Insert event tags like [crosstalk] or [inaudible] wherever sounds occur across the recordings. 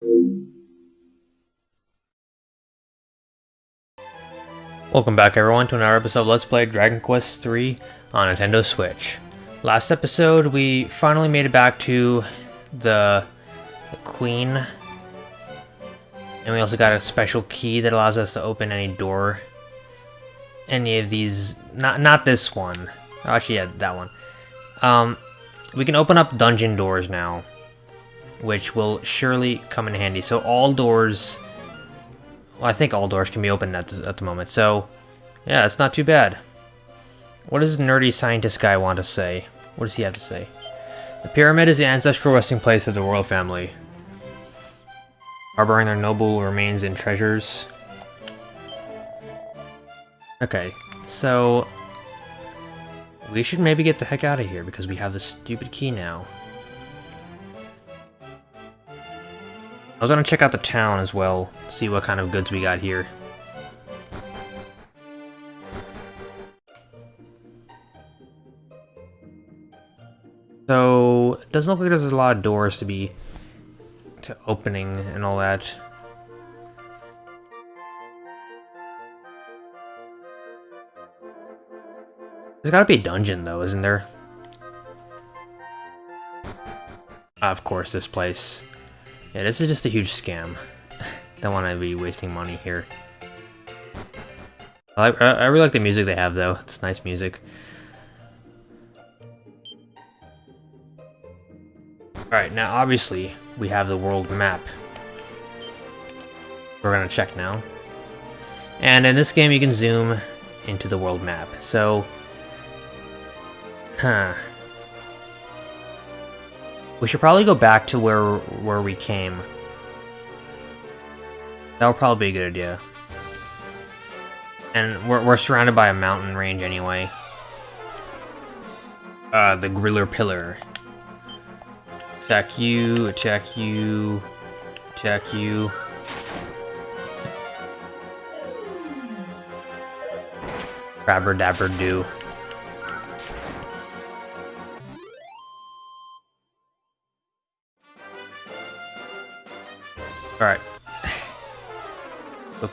Welcome back everyone to another episode of Let's Play Dragon Quest III on Nintendo Switch. Last episode we finally made it back to the, the Queen. And we also got a special key that allows us to open any door. Any of these, not not this one. Actually, yeah, that one. Um, we can open up dungeon doors now, which will surely come in handy. So all doors well, I think all doors can be opened at the, at the moment, so yeah, it's not too bad. What does nerdy scientist guy want to say? What does he have to say? The pyramid is the ancestral resting place of the royal family, harboring their noble remains and treasures. Okay, so we should maybe get the heck out of here because we have this stupid key now. I was gonna check out the town as well, see what kind of goods we got here. So, it doesn't look like there's a lot of doors to be to opening and all that. There's gotta be a dungeon though, isn't there? Of course, this place. Yeah, this is just a huge scam. [laughs] Don't want to be wasting money here. I, I really like the music they have, though. It's nice music. Alright, now obviously, we have the world map. We're gonna check now. And in this game, you can zoom into the world map. So, huh. We should probably go back to where where we came. That would probably be a good idea. And we're, we're surrounded by a mountain range anyway. Uh, the Griller Pillar. Attack you, attack you, attack you. Grabber dabber do.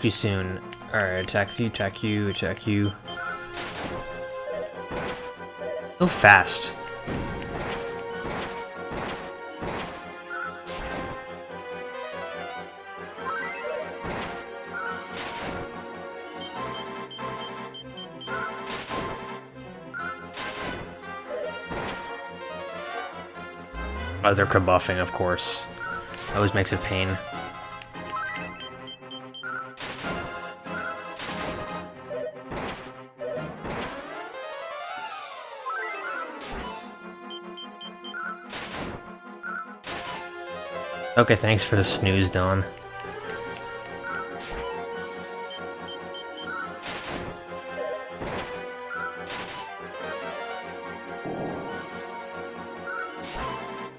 You soon. Alright, attack you, attack you, attack you. So fast. They're kabuffing, of course. Always makes it pain. Okay, thanks for the snooze, Don.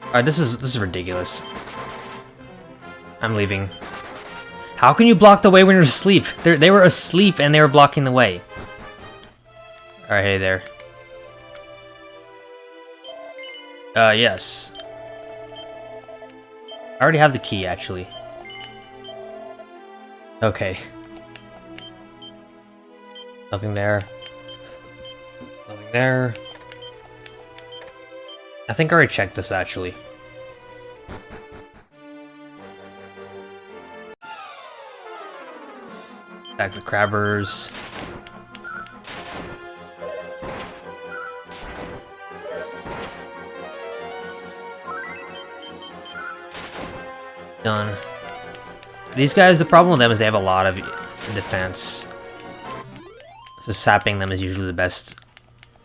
Alright, this is this is ridiculous. I'm leaving. How can you block the way when you're asleep? They're, they were asleep and they were blocking the way. Alright, hey there. Uh, yes. I already have the key, actually. Okay. Nothing there. Nothing there. I think I already checked this, actually. Back to crabbers. These guys, the problem with them is they have a lot of defense. So sapping them is usually the best,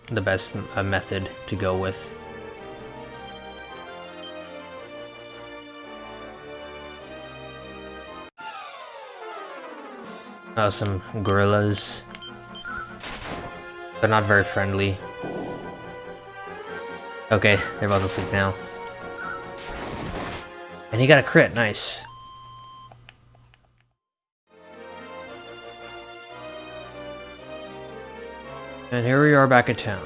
the best uh, method to go with. Uh, some gorillas. They're not very friendly. Okay, they're about to sleep now. And he got a crit, nice. There we are back in town.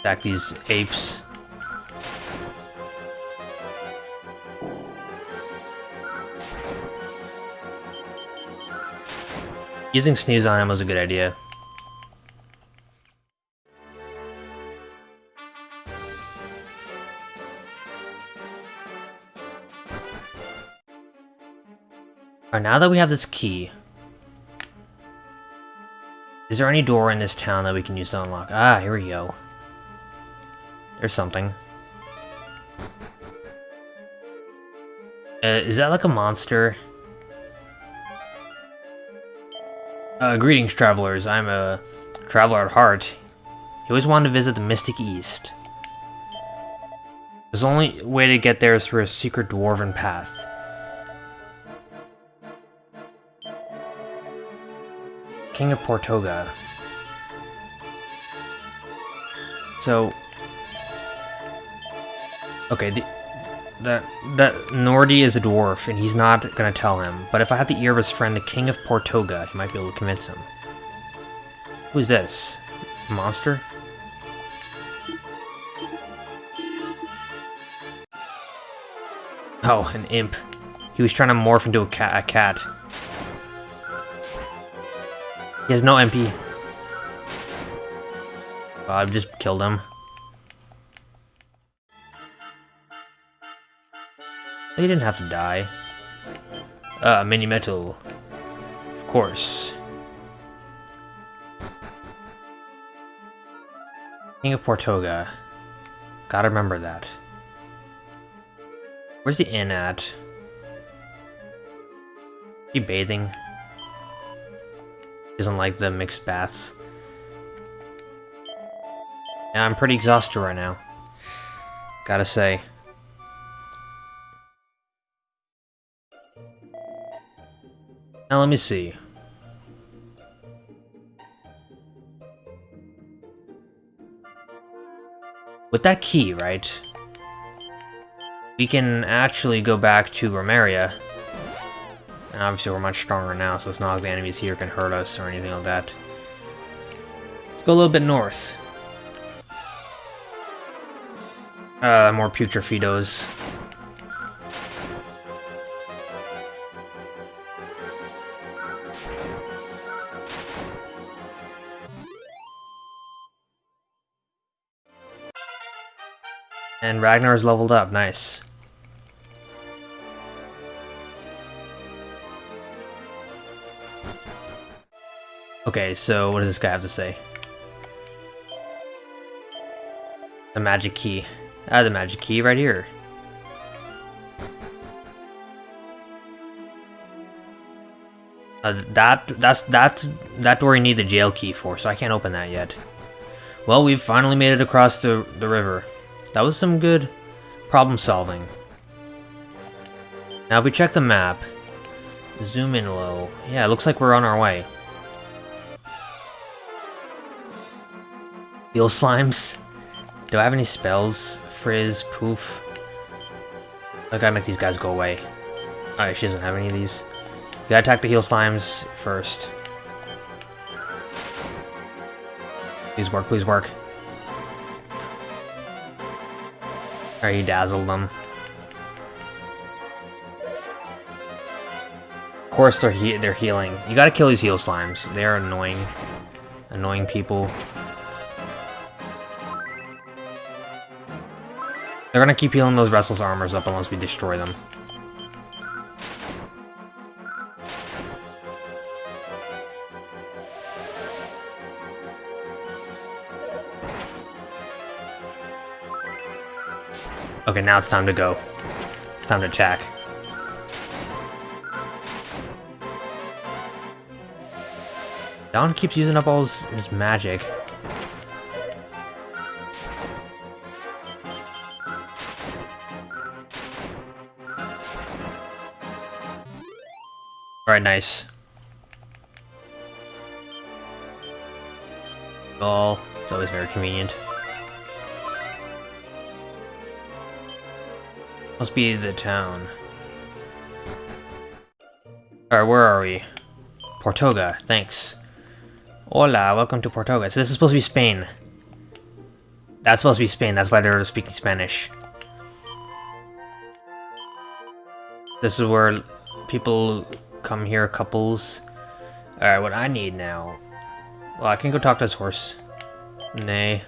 Attack these apes. Using sneeze on him was a good idea. Alright, now that we have this key, is there any door in this town that we can use to unlock? Ah, here we go. There's something. Uh, is that like a monster? Uh, greetings, travelers. I'm a traveler at heart. He always wanted to visit the Mystic East. The only way to get there is through a secret dwarven path. King of Portoga. So... Okay, the, that, that Nordy is a dwarf, and he's not gonna tell him. But if I had the ear of his friend, the King of Portoga, he might be able to convince him. Who's this? Monster? Oh, an imp. He was trying to morph into a cat. A cat. He has no MP. Oh, I've just killed him. He didn't have to die. Uh, mini medal. Of course. King of Portoga. Gotta remember that. Where's the inn at? He bathing? Doesn't like the mixed baths. I'm pretty exhausted right now. Gotta say. Now let me see. With that key, right? We can actually go back to Romeria and obviously we're much stronger now, so it's not like the enemies here can hurt us or anything like that. Let's go a little bit north. Uh, more Putrefidos. And Ragnar's leveled up, nice. Okay, so what does this guy have to say? The magic key. Ah, the magic key right here. Uh, that that's that that door you need the jail key for, so I can't open that yet. Well, we've finally made it across the the river. That was some good problem solving. Now if we check the map, zoom in low. Yeah, it looks like we're on our way. Heal slimes. Do I have any spells? Frizz, poof. I gotta make these guys go away. Alright, she doesn't have any of these. You gotta attack the heal slimes first. Please work, please work. Alright, you dazzled them. Of course they're he they're healing. You gotta kill these heal slimes. They are annoying. Annoying people. They're gonna keep healing those Restless Armors up unless we destroy them. Okay, now it's time to go. It's time to attack. Don keeps using up all his, his magic. Alright, nice. Ball. It's always very convenient. Must be the town. Alright, where are we? Portoga, thanks. Hola, welcome to Portoga. So this is supposed to be Spain. That's supposed to be Spain, that's why they're speaking Spanish. This is where people come here, couples. Alright, what I need now... Well, I can go talk to this horse. Nay.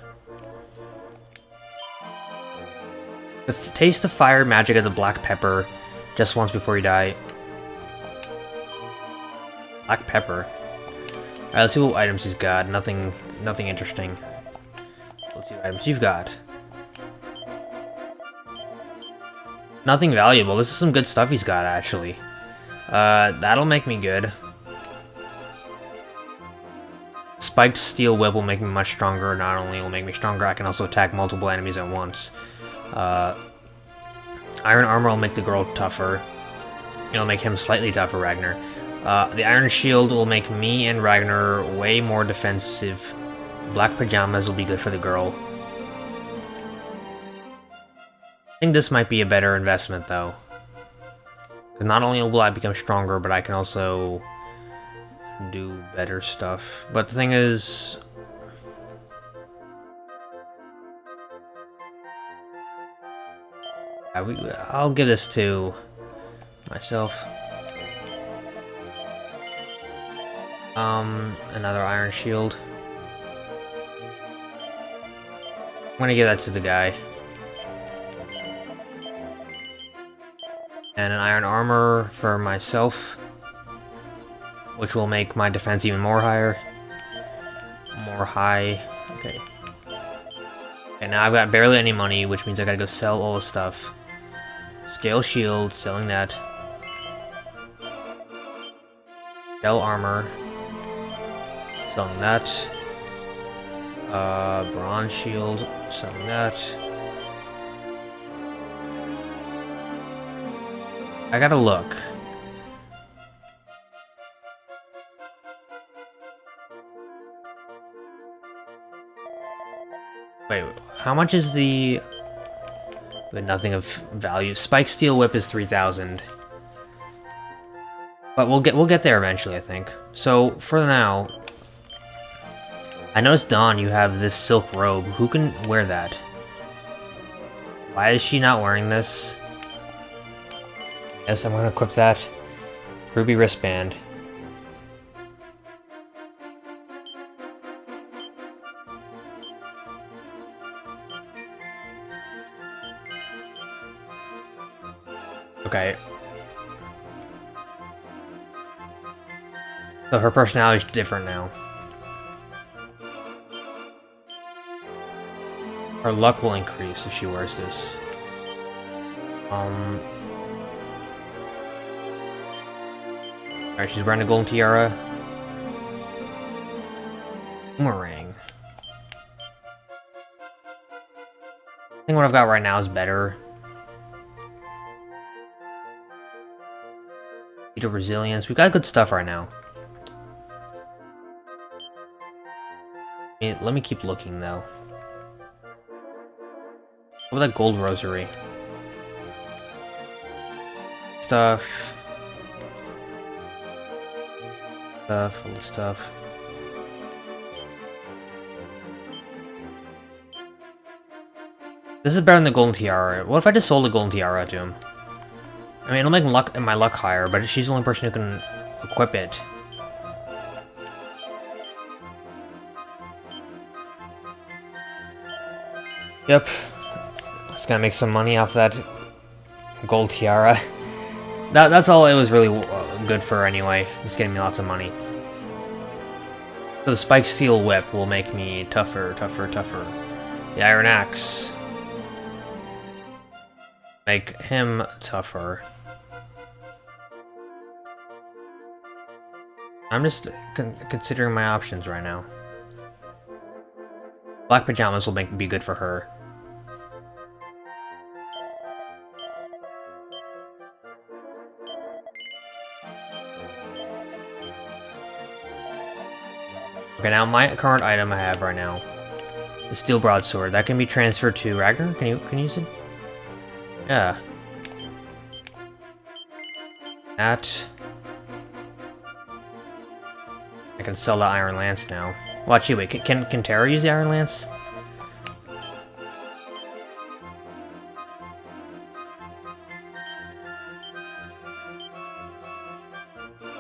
The taste the fire magic of the black pepper just once before you die. Black pepper. Alright, let's see what items he's got. Nothing nothing interesting. Let's see what items you've got. Nothing valuable. This is some good stuff he's got, actually. Uh, that'll make me good. Spiked Steel Whip will make me much stronger. Not only will make me stronger, I can also attack multiple enemies at once. Uh, Iron Armor will make the girl tougher. It'll make him slightly tougher, Ragnar. Uh, the Iron Shield will make me and Ragnar way more defensive. Black Pajamas will be good for the girl. I think this might be a better investment, though. Because not only will I become stronger, but I can also do better stuff. But the thing is... I'll give this to myself. Um, another iron shield. I'm gonna give that to the guy. And an iron armor for myself. Which will make my defense even more higher. More high. Okay. And now I've got barely any money, which means I gotta go sell all the stuff. Scale shield, selling that. Shell armor, selling that. Uh, bronze shield, selling that. I gotta look. Wait, how much is the... But nothing of value. Spike Steel Whip is 3,000. But we'll get we'll get there eventually, I think. So, for now... I noticed, Dawn, you have this silk robe. Who can wear that? Why is she not wearing this? Yes, I'm gonna equip that. Ruby wristband. Okay. So her personality is different now. Her luck will increase if she wears this. Um, Alright, she's wearing a golden tiara. Boomerang. I think what I've got right now is better. Beta resilience. We've got good stuff right now. Let me keep looking though. What about that gold rosary? Stuff stuff, all the stuff. This is better than the golden tiara. What if I just sold the golden tiara to him? I mean, it'll make luck my luck higher, but she's the only person who can equip it. Yep. Just gonna make some money off that gold tiara. [laughs] That, that's all it was really good for anyway. It's getting me lots of money. So the Spike Steel Whip will make me tougher, tougher, tougher. The Iron Axe. Make him tougher. I'm just con considering my options right now. Black pajamas will make be good for her. Okay, now my current item I have right now, the steel broadsword, that can be transferred to Ragnar. Can you can you use it? Yeah. That. I can sell the iron lance now. Watch you wait. Can can Terra use the iron lance?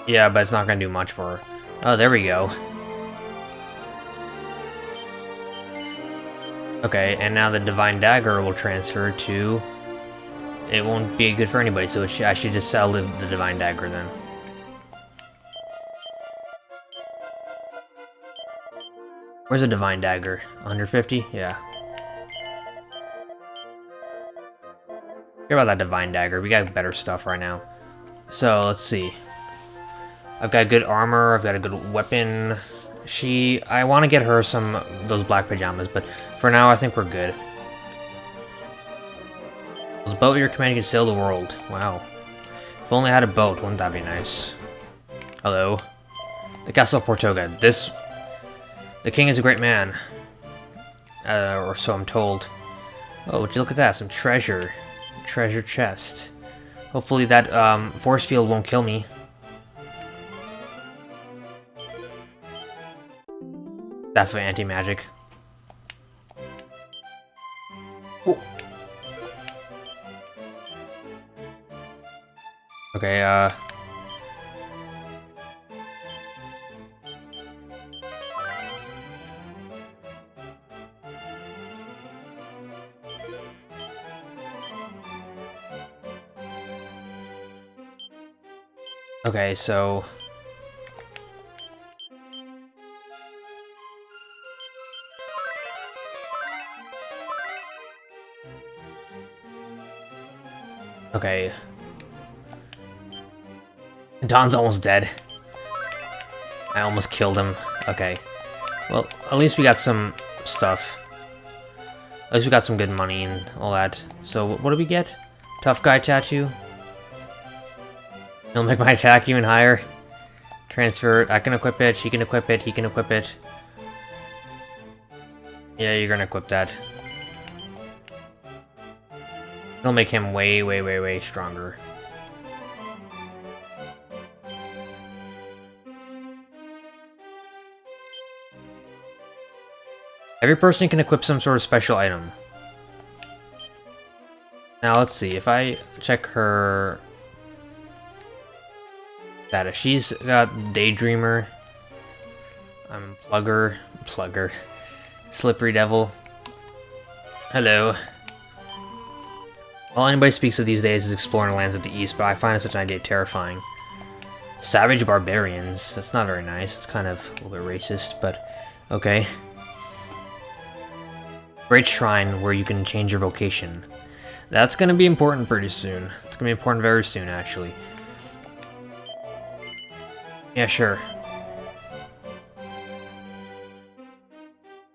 Yeah, but it's not gonna do much for her. Oh, there we go. Okay, and now the Divine Dagger will transfer to... It won't be good for anybody, so I should just sell the, the Divine Dagger then. Where's the Divine Dagger? 150? Yeah. Care about that Divine Dagger. We got better stuff right now. So, let's see. I've got good armor, I've got a good weapon. She... I want to get her some... those black pajamas, but for now I think we're good. The boat you're commanding can sail the world. Wow. If only I had a boat, wouldn't that be nice? Hello. The Castle of Portoga. This... The king is a great man. Uh, or so I'm told. Oh, would you look at that? Some treasure. Treasure chest. Hopefully that um, force field won't kill me. Definitely anti-magic. Okay, uh... Okay, so... Okay. Don's almost dead. I almost killed him. Okay. Well, at least we got some stuff. At least we got some good money and all that. So, what do we get? Tough guy tattoo? He'll make my [laughs] attack even higher. Transfer, I can equip it, she can equip it, he can equip it. Yeah, you're gonna equip that. It'll make him way, way, way, way stronger. Every person can equip some sort of special item. Now let's see, if I check her status, she's got Daydreamer, I'm Plugger, Plugger, [laughs] Slippery Devil. Hello. All anybody speaks of these days is exploring the lands of the east, but I find such an idea terrifying. Savage barbarians, that's not very nice, it's kind of a little bit racist, but okay. Great Shrine where you can change your vocation. That's going to be important pretty soon. It's going to be important very soon, actually. Yeah, sure.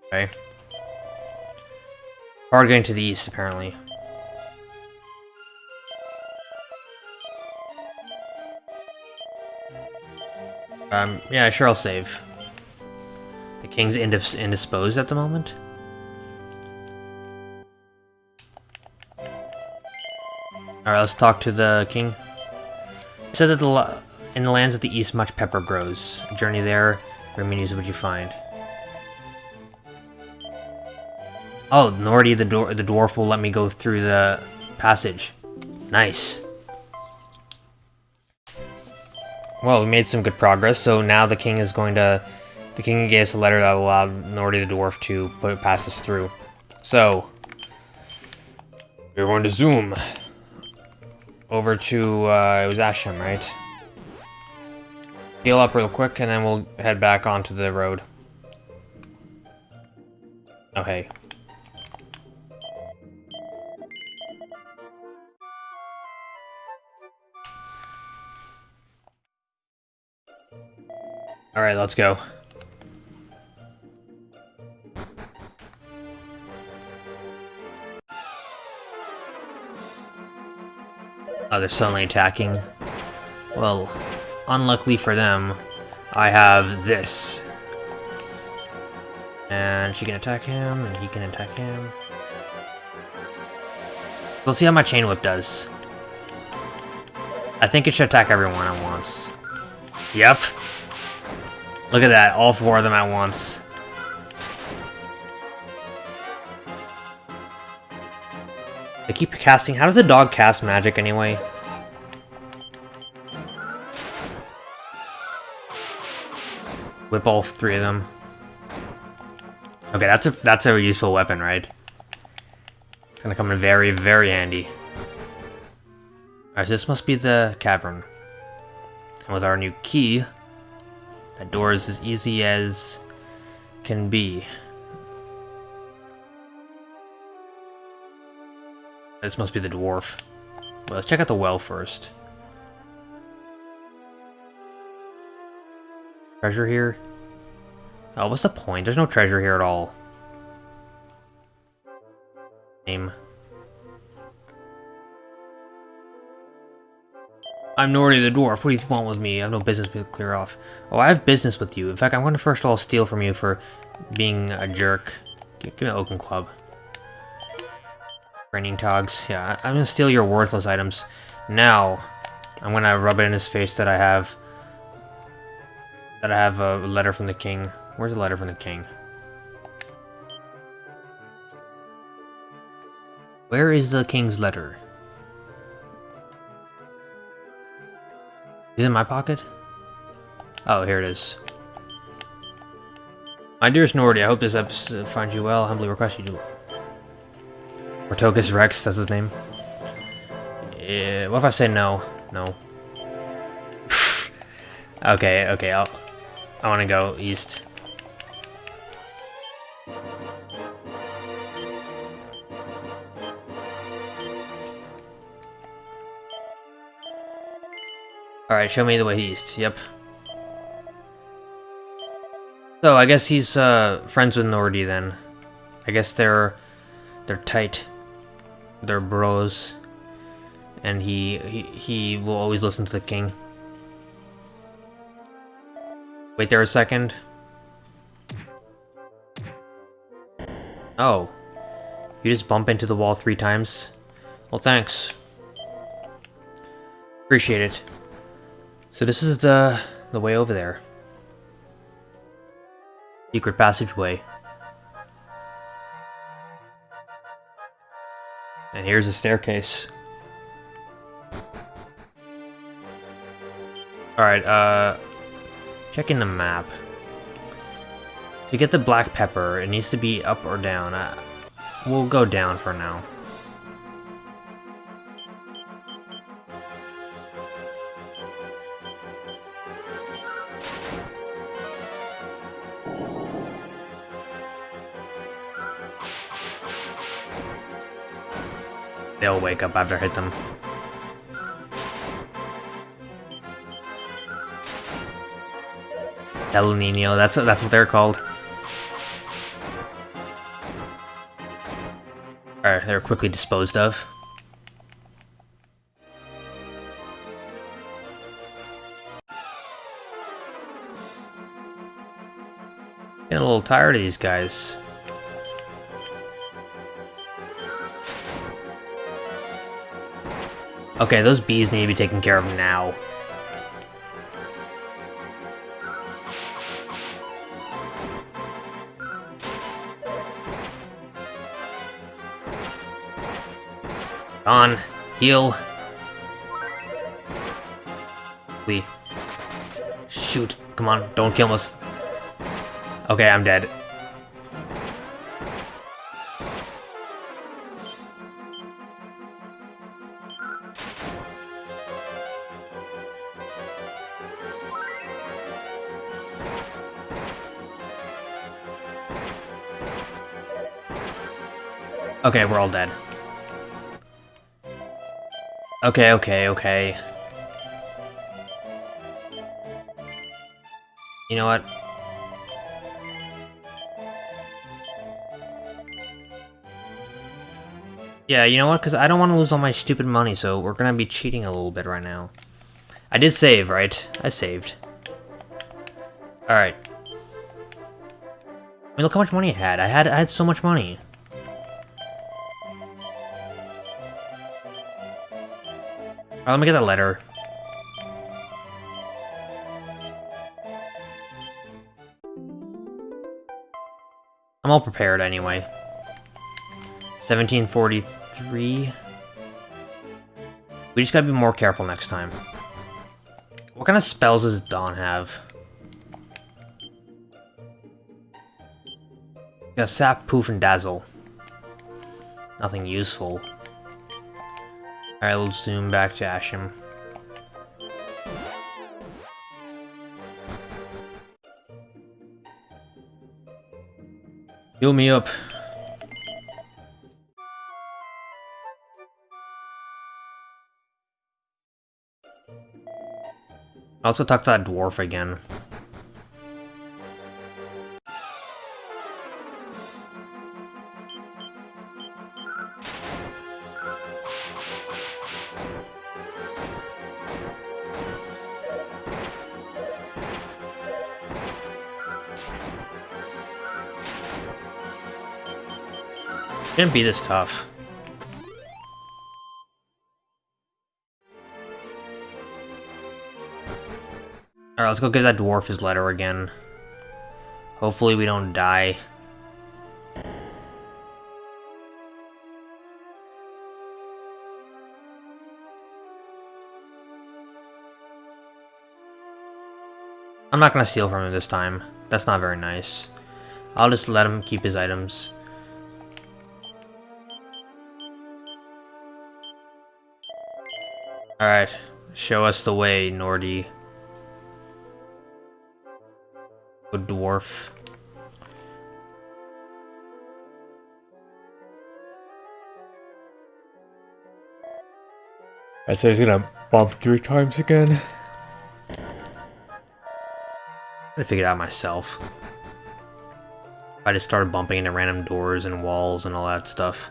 Okay. Hard getting to the east, apparently. Um, yeah, sure, I'll save. The king's indis indisposed at the moment. Alright, let's talk to the king. Said that the in the lands of the east much pepper grows. Journey there, rare menus would you find? Oh, Nordy the, the dwarf will let me go through the passage. Nice. Well, we made some good progress, so now the king is going to... The king gave us a letter that will allow Nordy the dwarf to put it pass us through. So, we're going to zoom over to, uh, it was Asham, right? Heal up real quick, and then we'll head back onto the road. Oh, hey. Alright, let's go. Oh, they're suddenly attacking. Well, unluckily for them, I have this. And she can attack him, and he can attack him. Let's see how my Chain Whip does. I think it should attack everyone at once. Yep. Look at that, all four of them at once. They keep casting. How does a dog cast magic anyway? whip all three of them. Okay, that's a that's a useful weapon, right? It's gonna come in very, very handy. Alright, so this must be the cavern. And with our new key, that door is as easy as can be. This must be the dwarf. Well, let's check out the well first. Treasure here? Oh, what's the point? There's no treasure here at all. Name. I'm Nordy the Dwarf. What do you want with me? I have no business to clear off. Oh, I have business with you. In fact, I'm going to first of all steal from you for being a jerk. Give, me an Oaken Club. Raining Togs. Yeah, I'm going to steal your worthless items. Now, I'm going to rub it in his face that I have... That I have a letter from the king. Where's the letter from the king? Where is the king's letter? Is it in my pocket? Oh, here it is. My dearest Nordy, I hope this episode finds you well. Humbly request you do. Ortogus Rex, that's his name. Yeah, what if I say no? No. [laughs] okay, okay, I'll... I want to go east. Alright, show me the way east. Yep. So, I guess he's uh, friends with Nordy then. I guess they're they're tight. They're bros. And he, he he will always listen to the king. Wait there a second. Oh. You just bump into the wall three times? Well, thanks. Appreciate it. So this is the, the way over there. Secret passageway. And here's the staircase. Alright, uh... Checking the map. To get the black pepper, it needs to be up or down. Uh, we'll go down for now. They'll wake up after I hit them. El Nino, that's that's what they're called. Alright, they're quickly disposed of. Getting a little tired of these guys. Okay, those bees need to be taken care of now. On. Heal. We. Shoot. Come on, don't kill us. Okay, I'm dead. Okay, we're all dead. Okay, okay, okay. You know what? Yeah, you know what? Because I don't want to lose all my stupid money, so we're going to be cheating a little bit right now. I did save, right? I saved. Alright. I mean, look how much money I had. I had I had so much money. Right, let me get that letter. I'm all prepared anyway. 1743. We just gotta be more careful next time. What kind of spells does Dawn have? Yeah, sap, poof, and dazzle. Nothing useful. Alright, we'll zoom back to Asham. Heal me up. Also talk to that dwarf again. Shouldn't be this tough. Alright, let's go give that dwarf his letter again. Hopefully we don't die. I'm not gonna steal from him this time. That's not very nice. I'll just let him keep his items. Alright, show us the way, Nordy. Good dwarf. I say he's gonna bump three times again. I figured it out myself. I just started bumping into random doors and walls and all that stuff.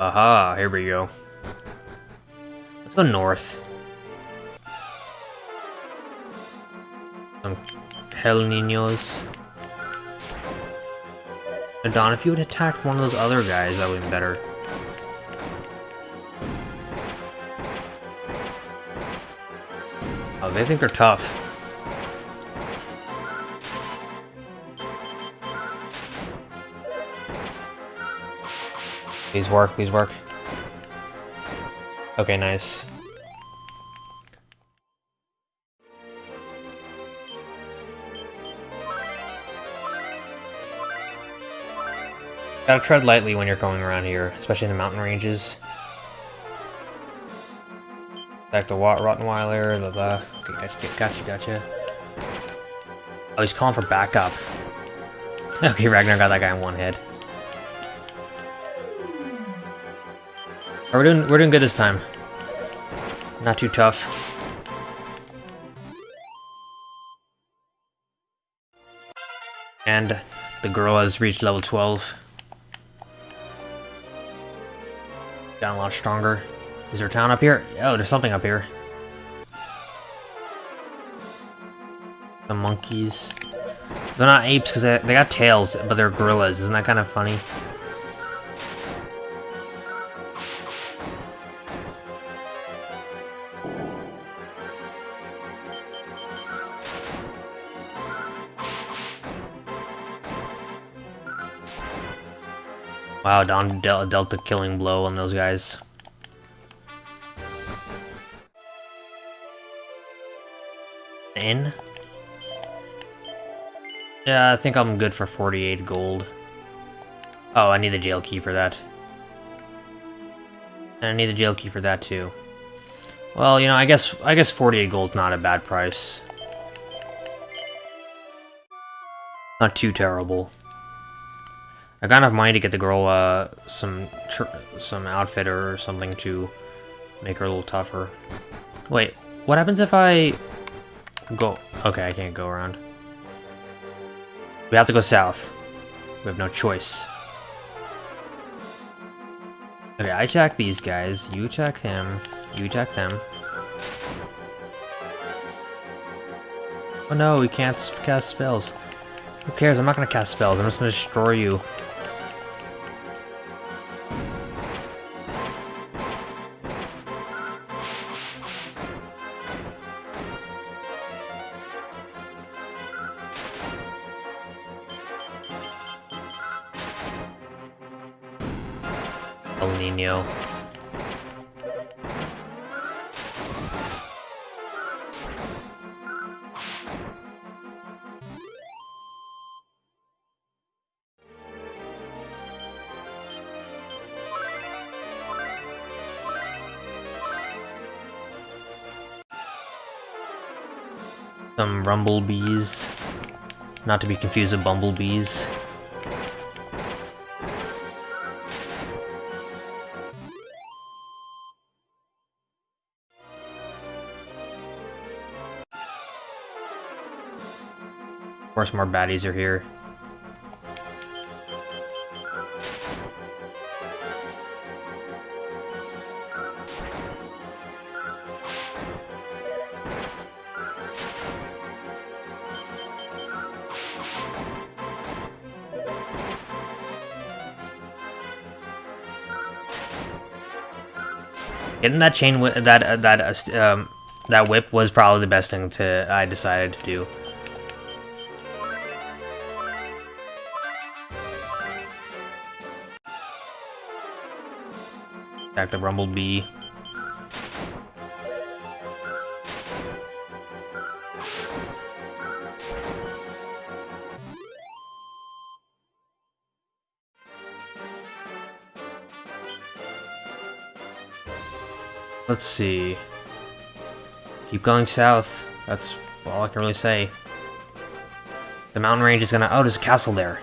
Aha, here we go. Let's go north. Some Hell Ninos. Don, if you had attacked one of those other guys, that would have been better. Oh, they think they're tough. Please work, please work. Okay, nice. Gotta tread lightly when you're going around here, especially in the mountain ranges. Back to Wat Rottenweiler, blah blah. Okay, gotcha, gotcha, gotcha. Oh, he's calling for backup. [laughs] okay, Ragnar got that guy in one we're doing we're doing good this time. Not too tough. And the girl has reached level 12. Gotten a lot stronger. Is there a town up here? Oh, there's something up here. The monkeys. They're not apes because they, they got tails, but they're gorillas. Isn't that kind of funny? Wow, Don dealt a killing blow on those guys. In? Yeah, I think I'm good for 48 gold. Oh, I need the jail key for that. And I need the jail key for that too. Well, you know, I guess I guess 48 gold's not a bad price. Not too terrible. I got enough money to get the girl uh, some some outfit or something to make her a little tougher. Wait, what happens if I go? Okay, I can't go around. We have to go south. We have no choice. Okay, I attack these guys. You attack him. You attack them. Oh no, we can't cast spells. Who cares? I'm not gonna cast spells. I'm just gonna destroy you. Rumblebees. Not to be confused with bumblebees. Of course, more baddies are here. Getting that chain, that uh, that uh, um, that whip was probably the best thing to I decided to do. Back the Rumblebee. Let's see. Keep going south. That's all I can really say. The mountain range is gonna. Oh, there's a castle there.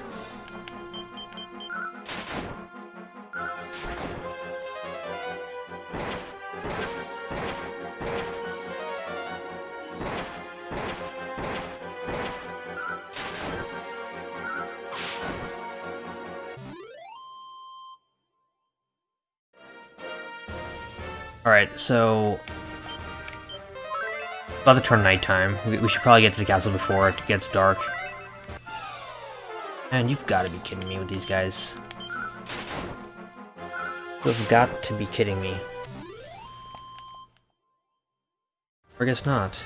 So... About to turn nighttime. We, we should probably get to the castle before it gets dark. And you've got to be kidding me with these guys. You've got to be kidding me. Or I guess not.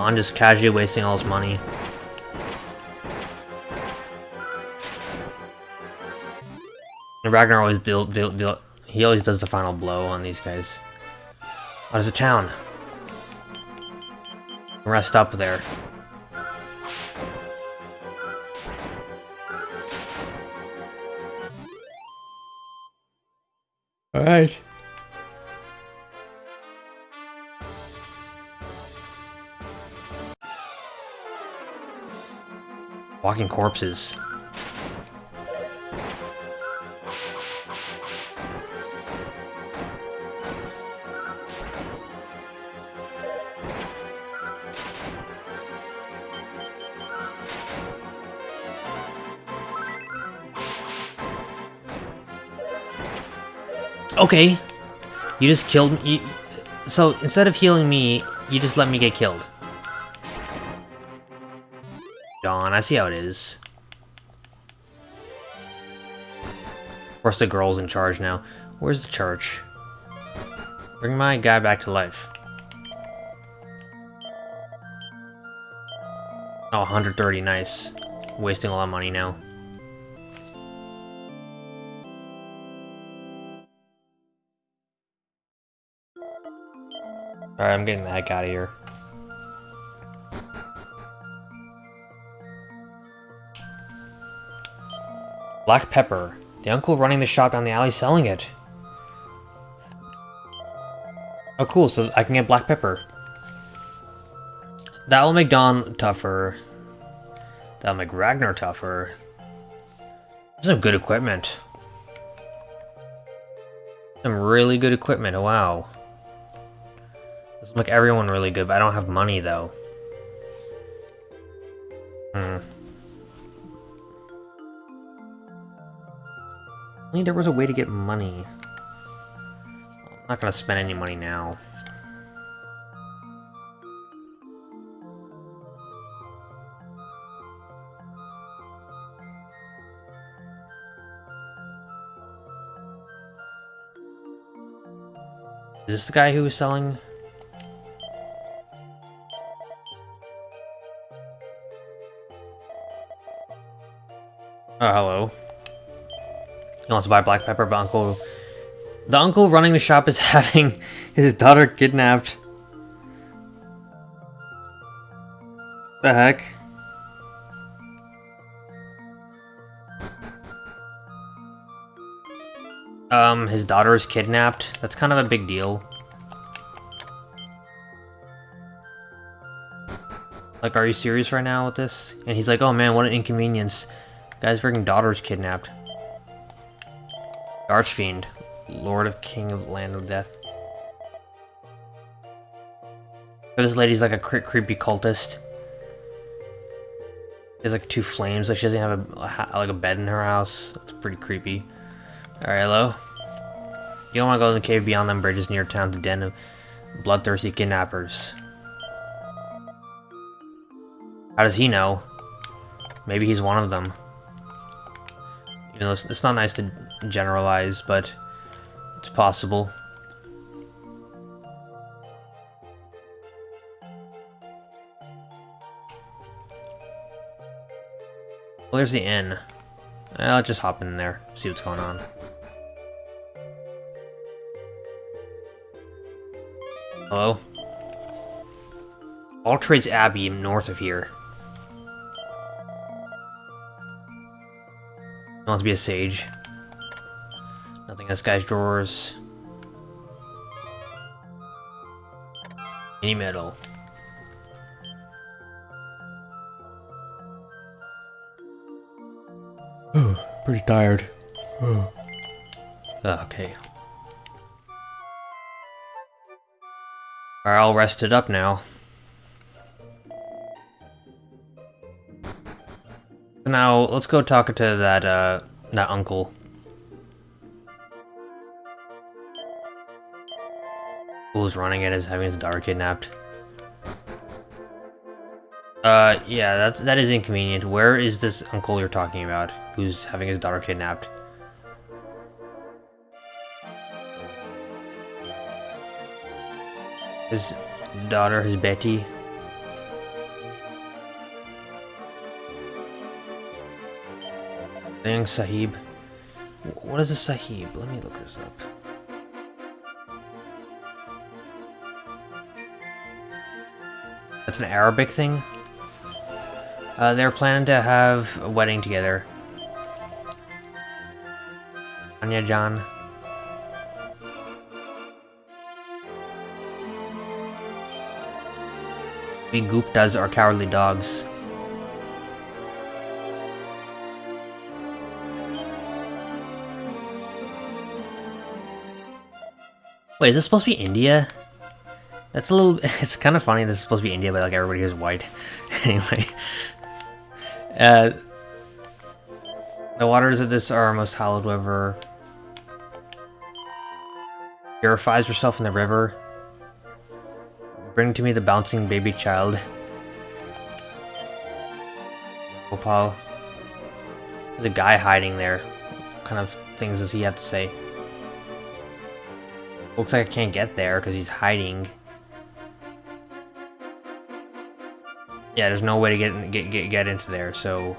Don just casually wasting all his money. And Ragnar always deal, deal, deal, he always does the final blow on these guys. Oh, there's a town. Rest up there. Walking corpses. Okay. You just killed me. So instead of healing me, you just let me get killed. Dawn, I see how it is. Of course the girl's in charge now. Where's the church? Bring my guy back to life. Oh, 130, nice. Wasting a lot of money now. Alright, I'm getting the heck out of here. Black pepper. The uncle running the shop down the alley selling it. Oh cool, so I can get black pepper. That will make Dawn tougher. That'll make Ragnar tougher. Some good equipment. Some really good equipment, oh, wow. This will make everyone really good, but I don't have money though. Hmm. Only there was a way to get money. I'm not gonna spend any money now. Is this the guy who was selling? Oh, hello. He wants to buy black pepper, but uncle... The uncle running the shop is [laughs] having his daughter kidnapped. The heck? Um, his daughter is kidnapped. That's kind of a big deal. Like, are you serious right now with this? And he's like, oh man, what an inconvenience. Guy's freaking daughter's kidnapped. Archfiend. Lord of King of Land of Death. But this lady's like a cre creepy cultist. She has like two flames, like she doesn't have a, a like a bed in her house. It's pretty creepy. Alright, hello? You don't want to go in the cave beyond them bridges near town to den of bloodthirsty kidnappers. How does he know? Maybe he's one of them. You know, it's, it's not nice to generalize, but it's possible. Well, there's the inn. I'll just hop in there, see what's going on. Hello? All Trades Abbey north of here. I want to be a sage. This guy's drawers. Mini medal. Oh, pretty tired. Oh. Okay. Alright, all rested up now. Now, let's go talk to that, uh, that uncle. Who's running it is having his daughter kidnapped. Uh, yeah, that's, that is inconvenient. Where is this uncle you're talking about, who's having his daughter kidnapped? His daughter, his Betty. Dang Sahib. What is a Sahib? Let me look this up. That's an Arabic thing? Uh, they're planning to have a wedding together. Anya John. We Guptas are cowardly dogs. Wait, is this supposed to be India? That's a little... [laughs] It's kind of funny this is supposed to be India, but like everybody is white. [laughs] anyway. Uh, the waters of this are most hallowed river. Purifies herself in the river. Bring to me the bouncing baby child. Gopal. There's a guy hiding there. What kind of things does he have to say? Looks like I can't get there because he's hiding. Yeah, there's no way to get, get get get into there. So,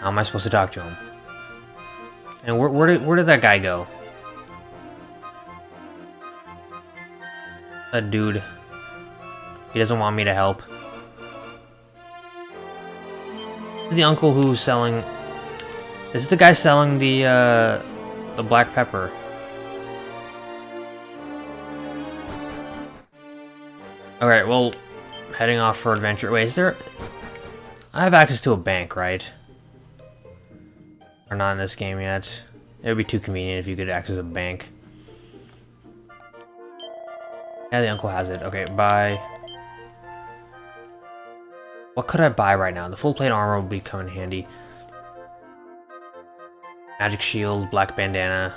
how am I supposed to talk to him? And where where did where did that guy go? A dude. He doesn't want me to help. The uncle who's selling. This is the guy selling the uh, the black pepper. Alright, well, heading off for adventure. Wait, is there... I have access to a bank, right? Or not in this game yet. It would be too convenient if you could access a bank. Yeah, the uncle has it. Okay, bye. What could I buy right now? The full plate armor would be coming handy. Magic shield, black bandana.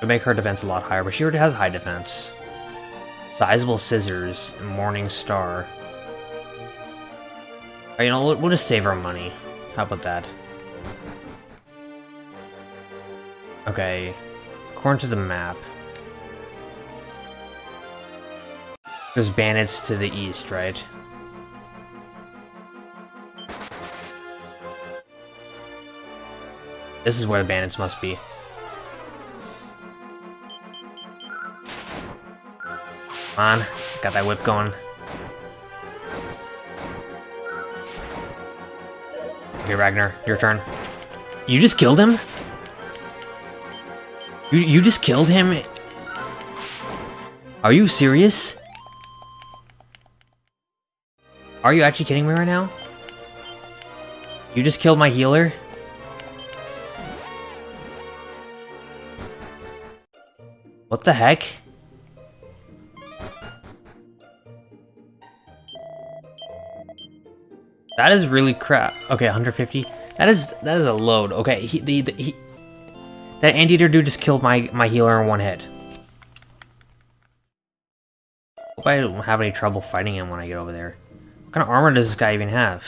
would make her defense a lot higher, but she already has high defense. Sizable scissors, Morning Star. Right, you know, we'll just save our money. How about that? Okay, according to the map, there's bandits to the east, right? This is where the bandits must be. Got that whip going. Okay, Ragnar, your turn. You just killed him? You, you just killed him? Are you serious? Are you actually kidding me right now? You just killed my healer? What the heck? That is really crap. Okay, 150. That is that is a load. Okay, he the, the he that anteater dude just killed my my healer in one hit. Hope I don't have any trouble fighting him when I get over there. What kind of armor does this guy even have?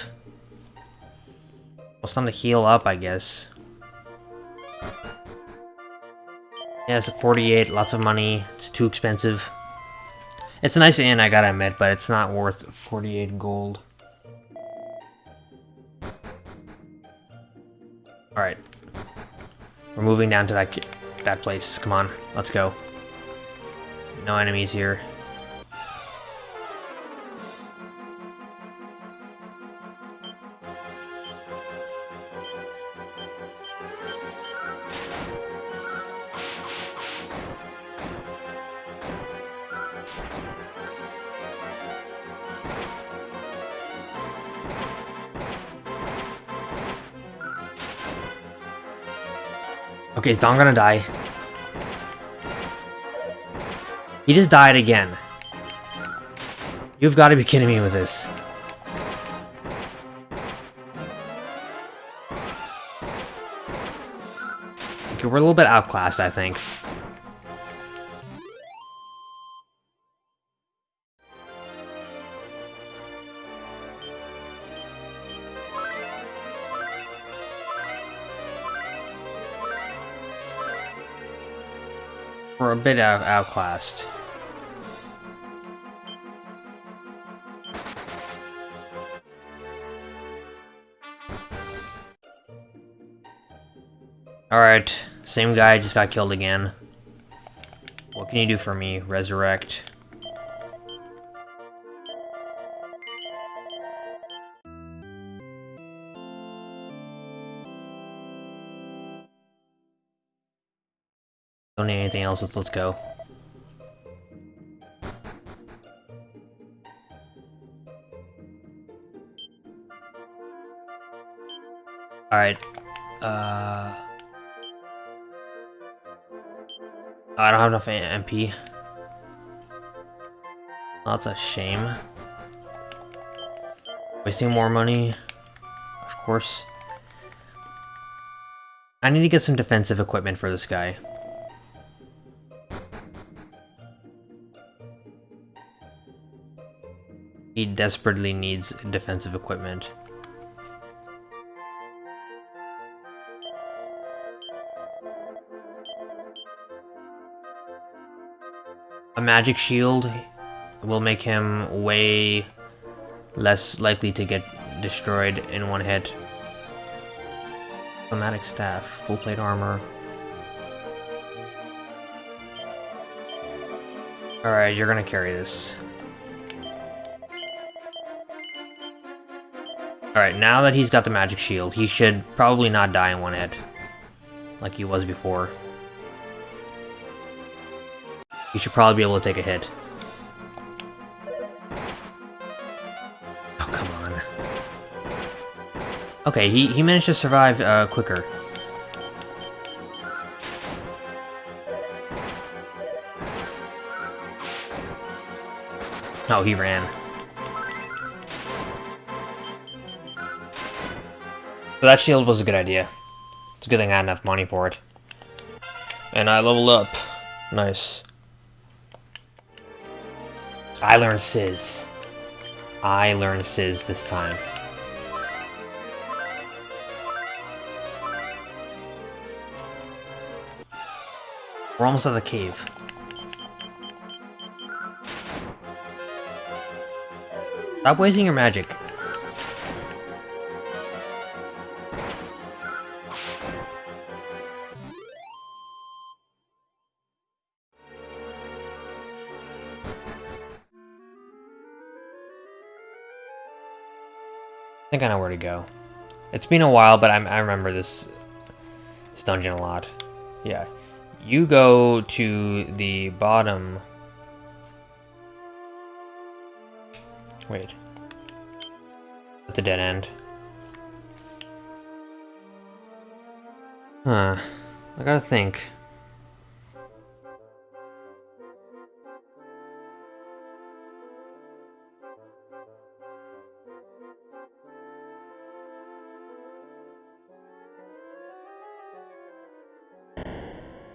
Well, something to heal up, I guess. Yeah, it's 48, lots of money. It's too expensive. It's a nice inn, I gotta admit, but it's not worth 48 gold. We're moving down to that that place. Come on, let's go. No enemies here. Okay, is Don gonna die? He just died again. You've got to be kidding me with this. Okay, we're a little bit outclassed, I think. We're a bit out outclassed. Alright, same guy just got killed again. What can you do for me? Resurrect. Else, let's, let's go. Alright. Uh... I don't have enough MP. That's a shame. Wasting more money. Of course. I need to get some defensive equipment for this guy. Desperately needs defensive equipment. A magic shield will make him way less likely to get destroyed in one hit. Chromatic staff, full plate armor. Alright, you're gonna carry this. Alright, now that he's got the magic shield, he should probably not die in one hit. Like he was before. He should probably be able to take a hit. Oh, come on. Okay, he, he managed to survive uh, quicker. Oh, he ran. So that shield was a good idea. It's a good thing I had enough money for it. And I leveled up. Nice. I learned Sizz. I learned Sizz this time. We're almost at the cave. Stop wasting your magic. Think I know where to go. It's been a while, but I'm, I remember this this dungeon a lot. Yeah. You go to the bottom. Wait. At the dead end. Huh. I gotta think.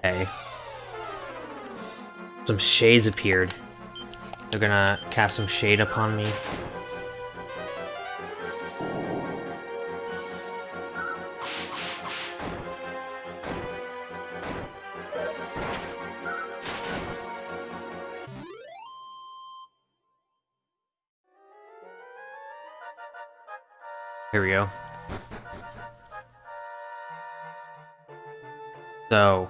Okay. Some shades appeared. They're gonna cast some shade upon me. Here we go. So,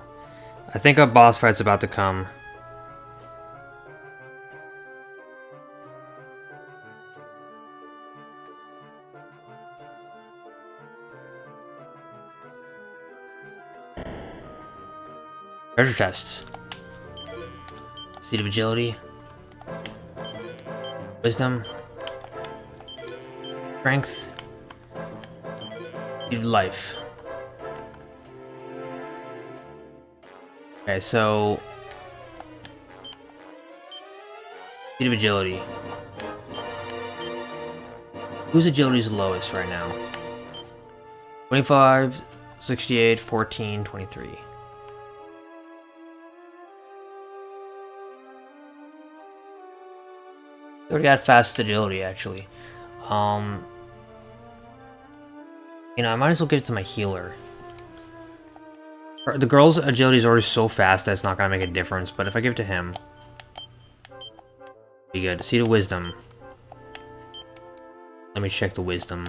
I think a boss fight's about to come. Treasure chests. Seed of agility. Wisdom. Strength. Seed of life. Okay, so... Seed of agility. Whose agility is lowest right now? 25, 68, 14, 23. We already got fast agility, actually. Um, you know, I might as well give it to my healer. The girl's agility is already so fast that it's not gonna make a difference, but if I give it to him... Be good. See the wisdom. Let me check the wisdom.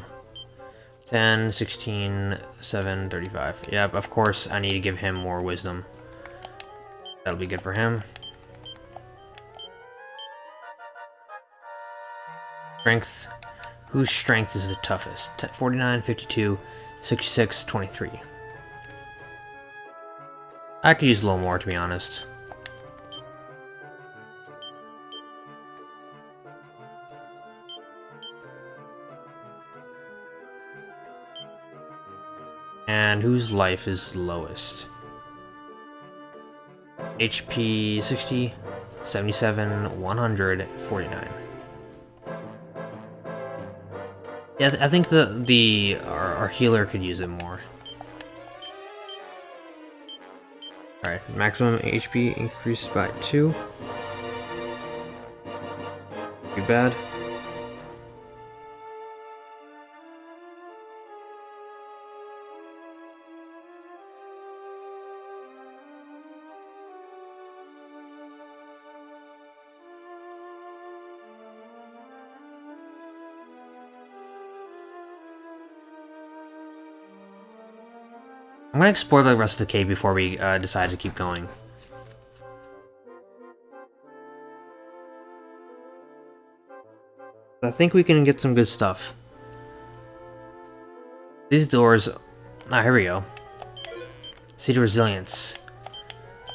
10, 16, 7, 35. Yep, of course I need to give him more wisdom. That'll be good for him. Strength. Whose strength is the toughest? 49, 52, 66, 23. I could use a little more, to be honest. And whose life is lowest? HP 60, 77, 100, 49. Yeah, I think the the our, our healer could use it more. Alright, maximum HP increased by 2. Too bad. Gonna explore the rest of the cave before we uh, decide to keep going. I think we can get some good stuff. These doors... Ah, here we go. Seed Resilience.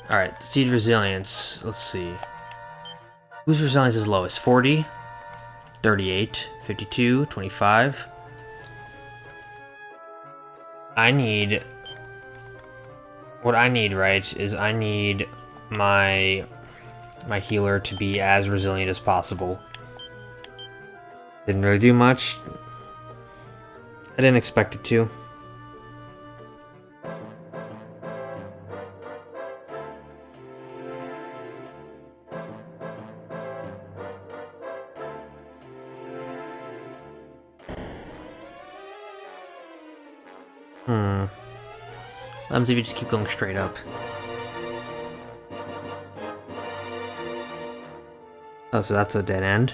Alright, Seed Resilience. Let's see. Whose resilience is lowest? 40? 38? 52? 25? I need what I need, right, is I need my my healer to be as resilient as possible. Didn't really do much. I didn't expect it to. Happens if you just keep going straight up. Oh, so that's a dead end.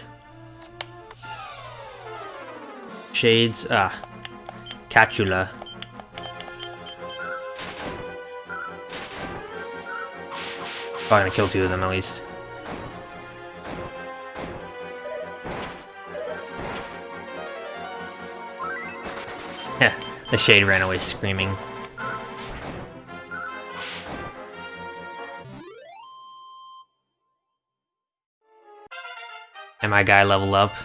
Shades, ah. Catula. Probably gonna kill two of them at least. Yeah, [laughs] the shade ran away screaming. And my guy level up.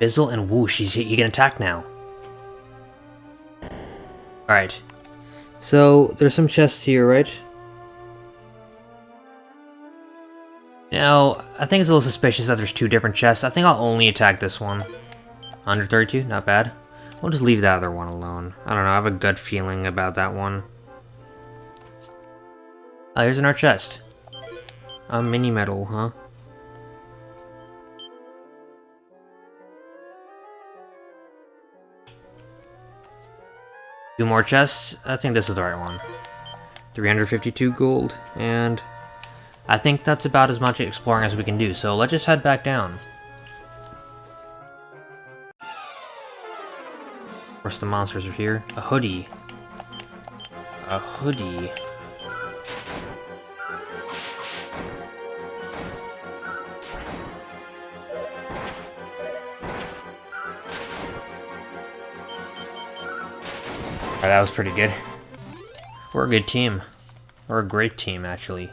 Fizzle and whoosh, he's, he can attack now. Alright. So, there's some chests here, right? Now, I think it's a little suspicious that there's two different chests. I think I'll only attack this one. 132, not bad. We'll just leave that other one alone. I don't know, I have a gut feeling about that one. Oh, here's another chest. A mini medal, huh? Two more chests? I think this is the right one. 352 gold, and I think that's about as much exploring as we can do, so let's just head back down. Of course the monsters are here. A hoodie. A hoodie. That was pretty good. We're a good team. We're a great team, actually.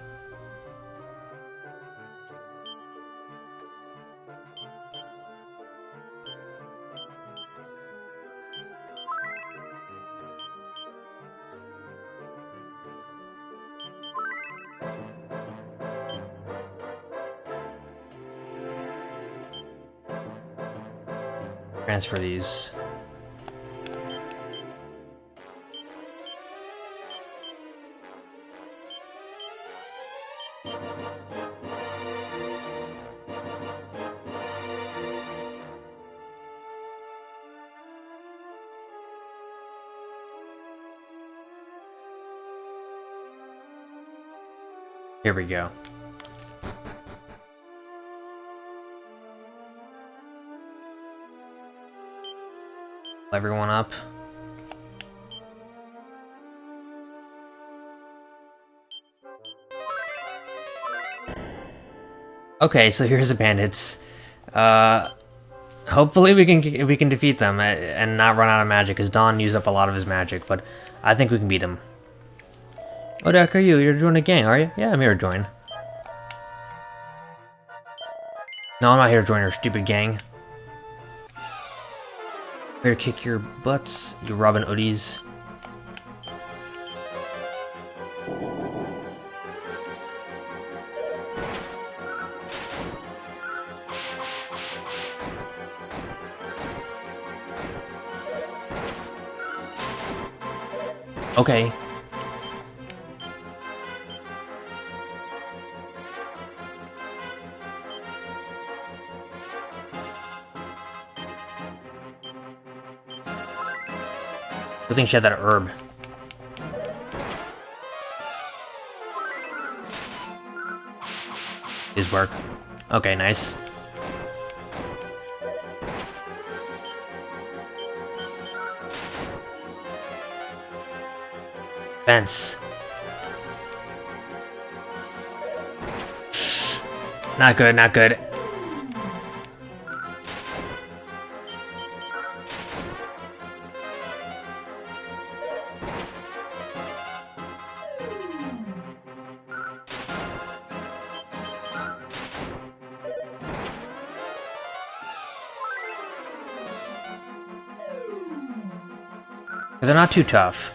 Transfer these. Here we go. Everyone up. Okay, so here's the bandits. Uh, hopefully we can we can defeat them and not run out of magic, because Don used up a lot of his magic, but I think we can beat them. Oh, the heck are you? You're joining a gang, are you? Yeah, I'm here to join. No, I'm not here to join your stupid gang. I'm here to kick your butts, you Robin Hoodies. Okay, Good thing she had that herb. His work. Okay, nice. Fence. [sighs] Not good, not good. Not too tough.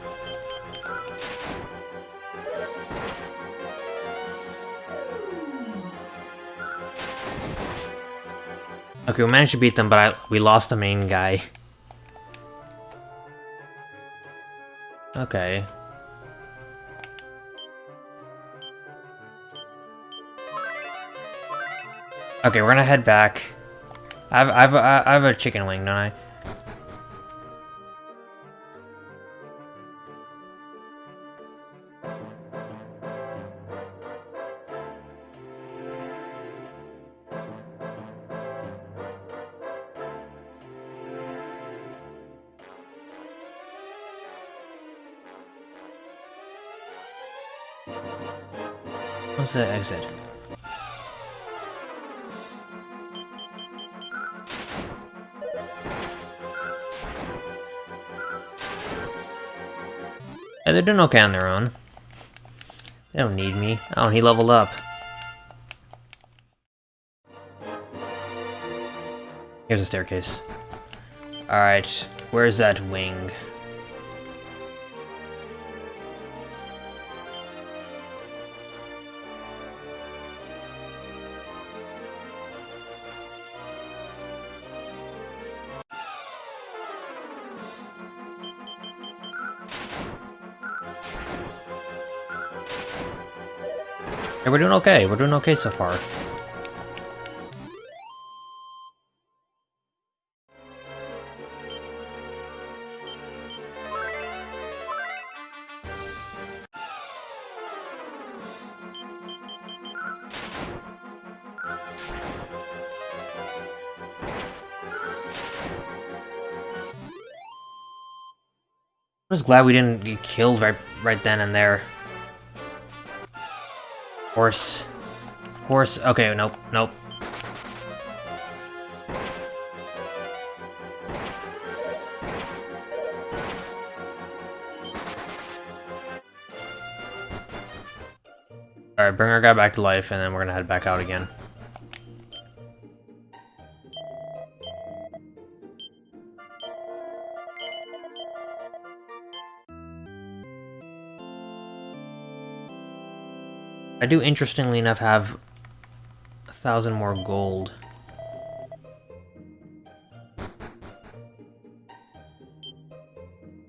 Okay, we managed to beat them, but I, we lost the main guy. Okay. Okay, we're gonna head back. I have, I have, I have a chicken wing, don't I? said. Yeah, they're doing okay on their own. They don't need me. Oh, he leveled up. Here's a staircase. Alright, where's that wing? Hey, we're doing okay. We're doing okay so far. I'm just glad we didn't get killed right right then and there. Of course. Of course. Okay, nope, nope. Alright, bring our guy back to life, and then we're gonna head back out again. I do, interestingly enough, have a thousand more gold.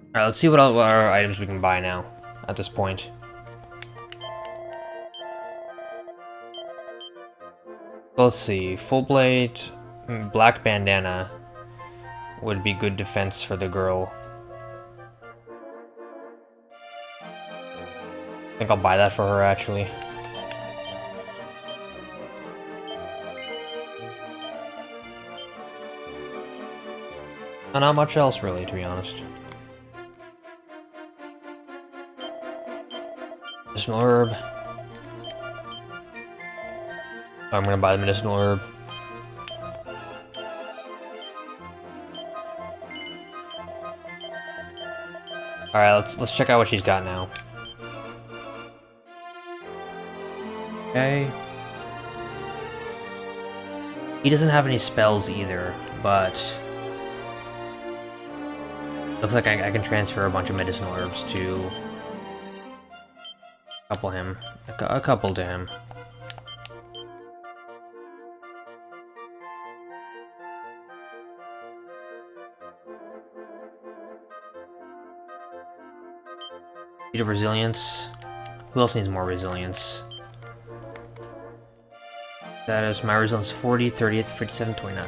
Alright, let's see what, our items we can buy now, at this point. Let's see, full blade, mm, black bandana would be good defense for the girl. I think I'll buy that for her, actually. Not much else, really, to be honest. Medicinal herb. I'm gonna buy the medicinal herb. Alright, let's let's check out what she's got now. Okay. He doesn't have any spells either, but Looks like I, I, can transfer a bunch of medicinal herbs to couple him, a, a couple to him. Seed of resilience. Who else needs more resilience? That is my resilience 40, 30, 57, 29.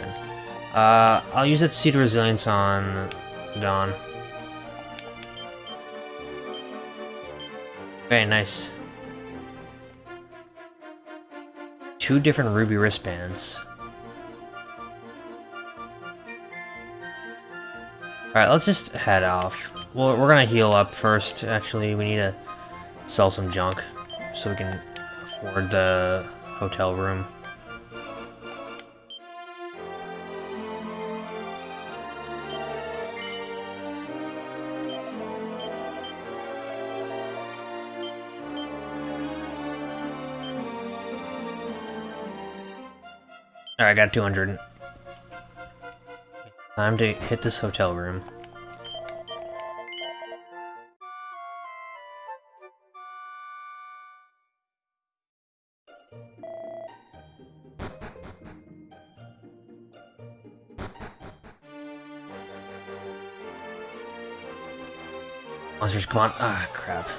Uh, I'll use that seed of resilience on Dawn. Very nice. Two different ruby wristbands. Alright, let's just head off. Well, we're gonna heal up first, actually. We need to sell some junk so we can afford the hotel room. Got 200. Time to hit this hotel room. Monsters, come on. Ah, crap.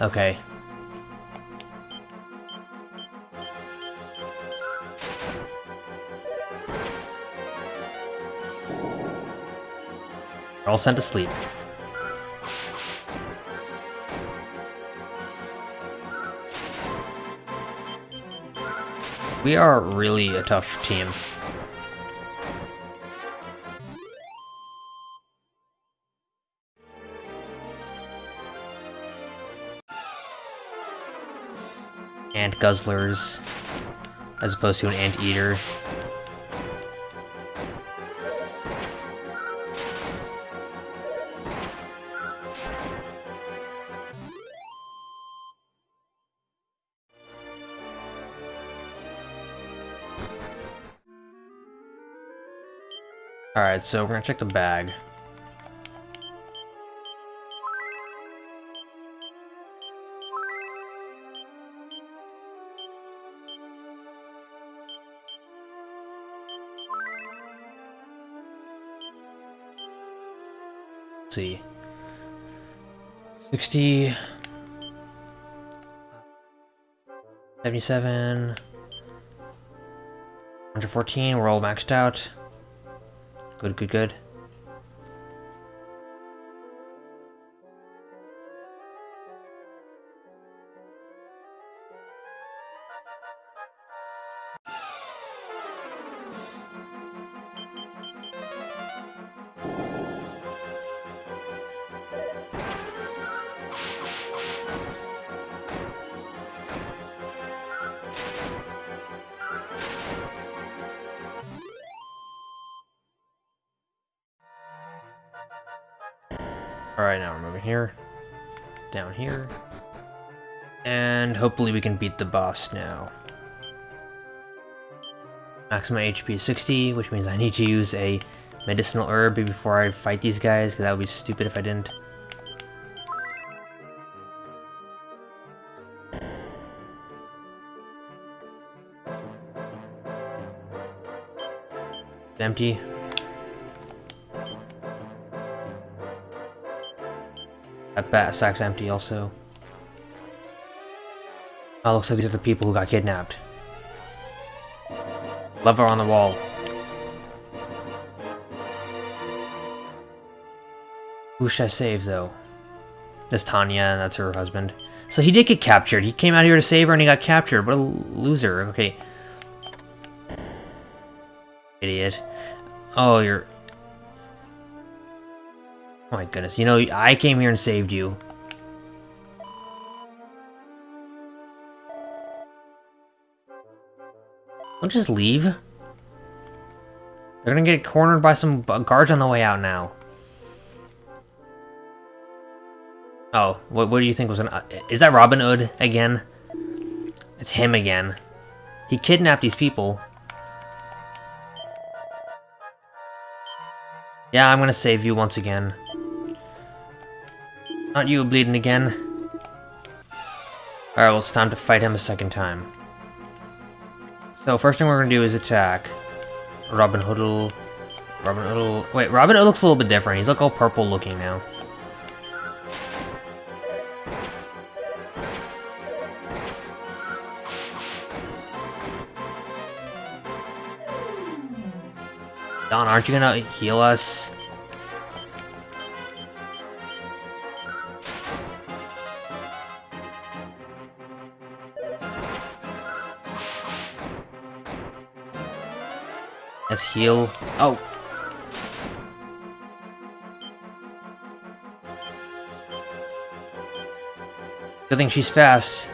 Okay. All sent to sleep. We are really a tough team. Ant guzzlers, as opposed to an ant eater. Alright, so we're gonna check the bag. Let's see. 60... 77... 114, we're all maxed out. Good, good, good. Can beat the boss now. Maximum HP is 60, which means I need to use a medicinal herb before I fight these guys, because that would be stupid if I didn't. empty. That bat sack's empty also. Oh, looks like these are the people who got kidnapped. Lever on the wall. Who should I save, though? That's Tanya, and that's her husband. So he did get captured. He came out here to save her, and he got captured. What a loser. Okay. Idiot. Oh, you're... Oh my goodness. You know, I came here and saved you. Don't just leave. They're gonna get cornered by some guards on the way out now. Oh, what, what do you think was an... Uh, is that Robin Hood again? It's him again. He kidnapped these people. Yeah, I'm gonna save you once again. Aren't you bleeding again? Alright, well it's time to fight him a second time. So first thing we're gonna do is attack. Robin Hoodle. Robin Hoodle. Wait, Robin Hood looks a little bit different. He's like all purple looking now. Don, aren't you gonna heal us? Heal. Oh. Good thing she's fast.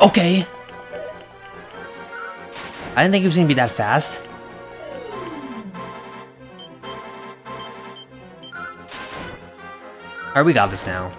Okay. I didn't think he was gonna be that fast. Alright, we got this now.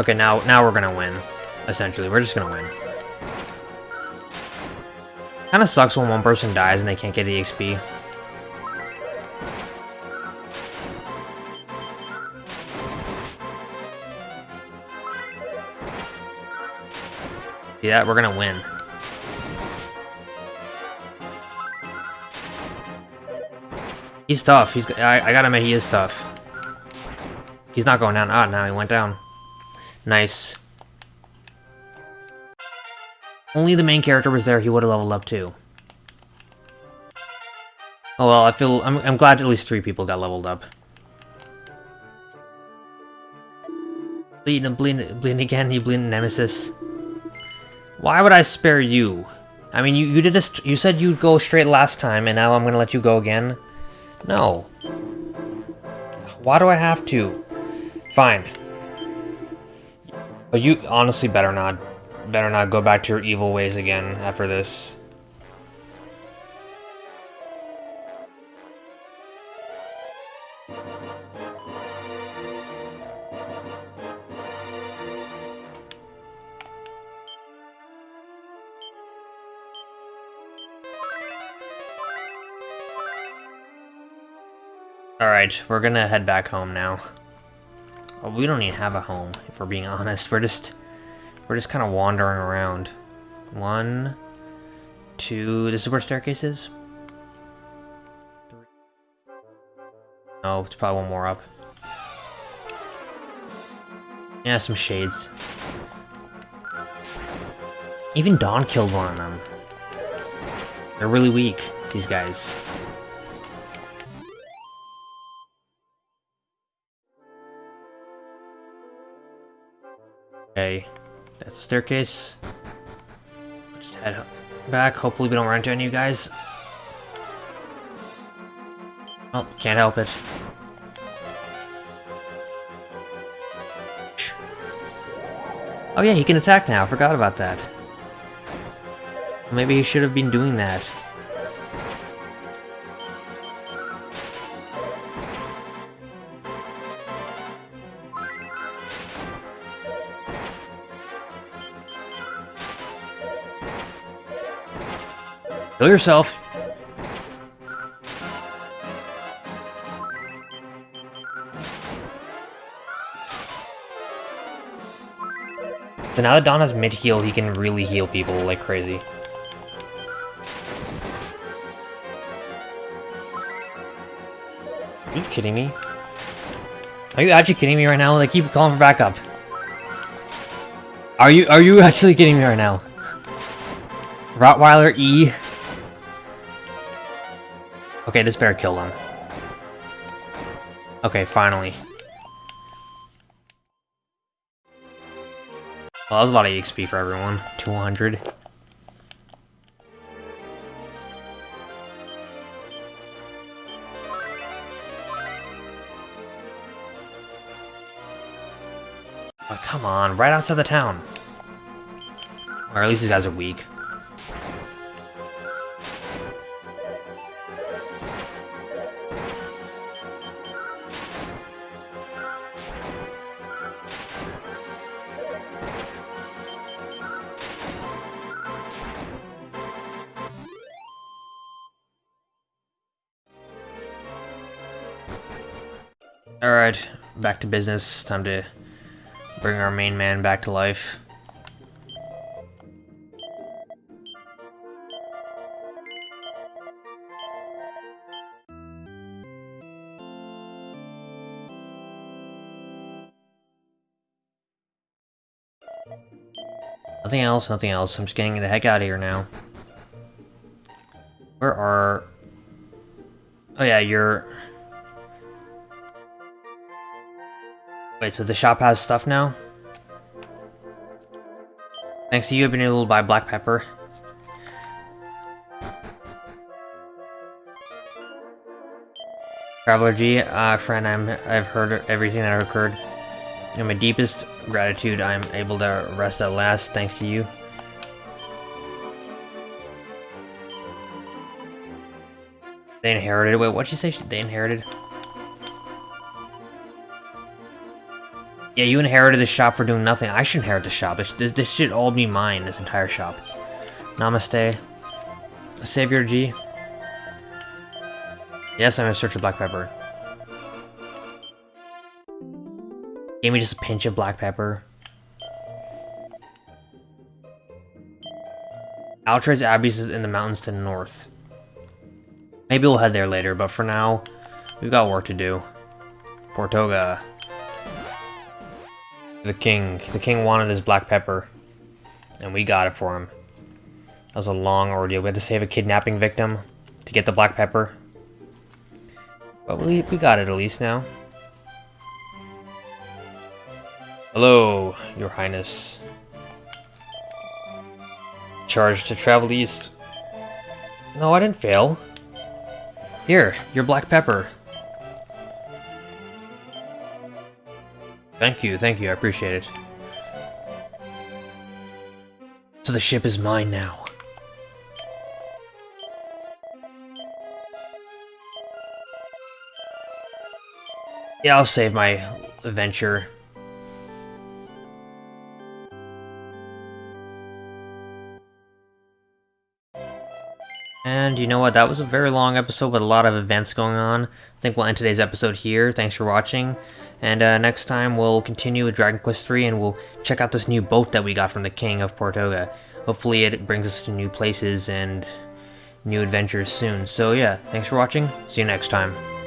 Okay, now now we're gonna win. Essentially, we're just gonna win. Kinda sucks when one person dies and they can't get the XP. Yeah, we're gonna win. He's tough. He's. I, I gotta admit, he is tough. He's not going down. Ah, now he went down. Nice. Only the main character was there, he would have leveled up too. Oh well, I feel... I'm, I'm glad at least three people got leveled up. Bleeding and bleeding, bleeding again, you bleeding Nemesis. Why would I spare you? I mean, you, you did this. You said you'd go straight last time, and now I'm gonna let you go again? No. Why do I have to? Fine. But you honestly better not better not go back to your evil ways again after this. Alright, we're gonna head back home now. Well, we don't even have a home, if we're being [laughs] honest. We're just... We're just kind of wandering around. One... Two... This is where staircase is? Oh, it's probably one more up. Yeah, some shades. Even Dawn killed one of them. They're really weak, these guys. Okay, that's the staircase. Just head back. Hopefully we don't run into any of you guys. Oh, can't help it. Oh yeah, he can attack now. I forgot about that. Maybe he should have been doing that. Kill yourself. So now that Donna's mid-heal, he can really heal people like crazy. Are you kidding me? Are you actually kidding me right now? Like, keep calling for backup. Are you are you [laughs] actually kidding me right now? Rottweiler E. Okay, this bear killed him. Okay, finally. Well, that was a lot of XP for everyone. 200. Oh, come on, right outside the town. Or at least these guys are weak. To business. Time to bring our main man back to life. Nothing else, nothing else. I'm just getting the heck out of here now. Where are... Oh yeah, you're... Wait, so the shop has stuff now? Thanks to you, I've been able to buy black pepper. Traveler G, uh, friend, I'm, I've heard everything that occurred. In my deepest gratitude, I'm able to rest at last, thanks to you. They inherited. Wait, what'd she say? They inherited? Yeah, you inherited the shop for doing nothing. I should inherit the shop. This, this, this should all be mine, this entire shop. Namaste. Savior G. Yes, I'm in search of black pepper. Gave me just a pinch of black pepper. Alltrades Abbey is in the mountains to the north. Maybe we'll head there later, but for now, we've got work to do. Portoga. The king. The king wanted his black pepper. And we got it for him. That was a long ordeal. We had to save a kidnapping victim to get the black pepper. But we, we got it at least now. Hello, your highness. Charged to travel east. No, I didn't fail. Here, your black pepper. Thank you, thank you, I appreciate it. So the ship is mine now. Yeah, I'll save my adventure. And you know what, that was a very long episode with a lot of events going on. I think we'll end today's episode here. Thanks for watching. And uh, next time we'll continue with Dragon Quest III and we'll check out this new boat that we got from the King of Portoga. Hopefully it brings us to new places and new adventures soon. So yeah, thanks for watching. See you next time.